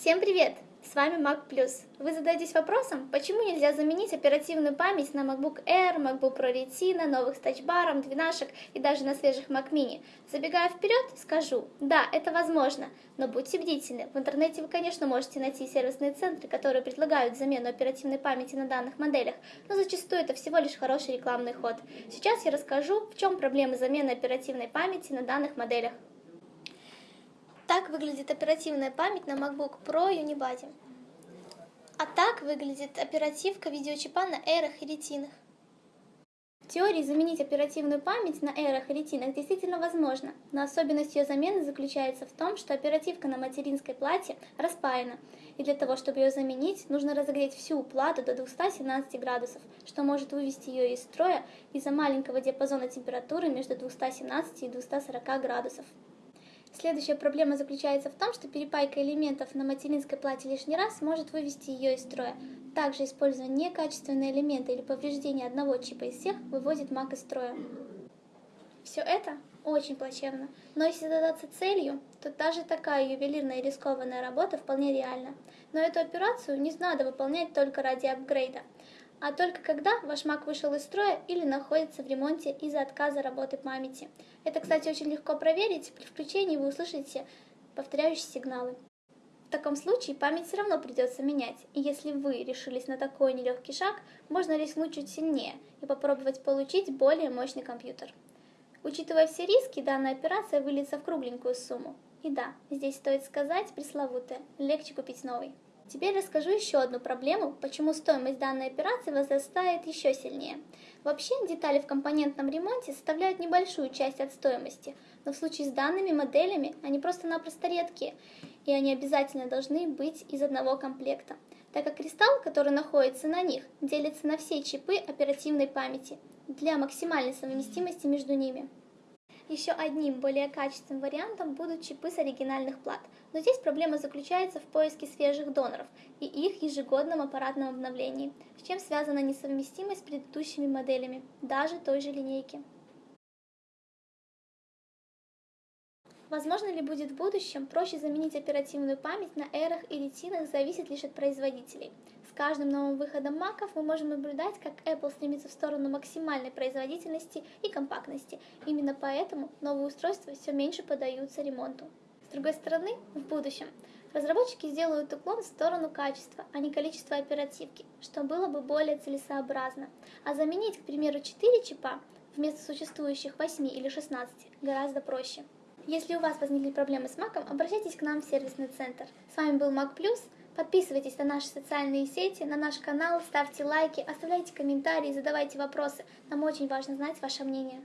Всем привет! С вами Mac Plus. Вы задаетесь вопросом, почему нельзя заменить оперативную память на MacBook Air, MacBook Pro Retina, новых с тачбаром, двенашек и даже на свежих Mac Mini. Забегая вперед, скажу, да, это возможно, но будьте бдительны. В интернете вы, конечно, можете найти сервисные центры, которые предлагают замену оперативной памяти на данных моделях, но зачастую это всего лишь хороший рекламный ход. Сейчас я расскажу, в чем проблемы замены оперативной памяти на данных моделях. Так выглядит оперативная память на MacBook Pro Unibody. А так выглядит оперативка видеочипа на эрах и ретинах. В теории заменить оперативную память на эрах и ретинах действительно возможно, но особенность ее замены заключается в том, что оперативка на материнской плате распаяна, и для того, чтобы ее заменить, нужно разогреть всю плату до 217 градусов, что может вывести ее из строя из-за маленького диапазона температуры между 217 и 240 градусов. Следующая проблема заключается в том, что перепайка элементов на материнской плате лишний раз может вывести ее из строя. Также используя некачественные элементы или повреждение одного чипа из всех выводит Mac из строя. Все это очень плачевно, но если задаться целью, то даже такая ювелирная рискованная работа вполне реальна. Но эту операцию не надо выполнять только ради апгрейда а только когда ваш Mac вышел из строя или находится в ремонте из-за отказа работы памяти. Это, кстати, очень легко проверить. При включении вы услышите повторяющие сигналы. В таком случае память все равно придется менять, и если вы решились на такой нелегкий шаг, можно рискнуть чуть сильнее и попробовать получить более мощный компьютер. Учитывая все риски, данная операция выльется в кругленькую сумму. И да, здесь стоит сказать пресловутое, легче купить новый. Теперь расскажу еще одну проблему, почему стоимость данной операции возрастает еще сильнее. Вообще, детали в компонентном ремонте составляют небольшую часть от стоимости, но в случае с данными моделями они просто-напросто редкие, и они обязательно должны быть из одного комплекта, так как кристалл, который находится на них, делится на все чипы оперативной памяти для максимальной совместимости между ними. Еще одним более качественным вариантом будут чипы с оригинальных плат, но здесь проблема заключается в поиске свежих доноров и их ежегодном аппаратном обновлении, с чем связана несовместимость с предыдущими моделями, даже той же линейки. Возможно ли будет в будущем проще заменить оперативную память на эрах и ретинах, зависит лишь от производителей. Каждым новым выходом маков мы можем наблюдать, как Apple стремится в сторону максимальной производительности и компактности. Именно поэтому новые устройства все меньше поддаются ремонту. С другой стороны, в будущем разработчики сделают уклон в сторону качества, а не количества оперативки, что было бы более целесообразно. А заменить, к примеру, 4 чипа вместо существующих 8 или 16 гораздо проще. Если у вас возникли проблемы с Маком, обращайтесь к нам в сервисный центр. С вами был Mac Plus. Подписывайтесь на наши социальные сети, на наш канал, ставьте лайки, оставляйте комментарии, задавайте вопросы. Нам очень важно знать ваше мнение.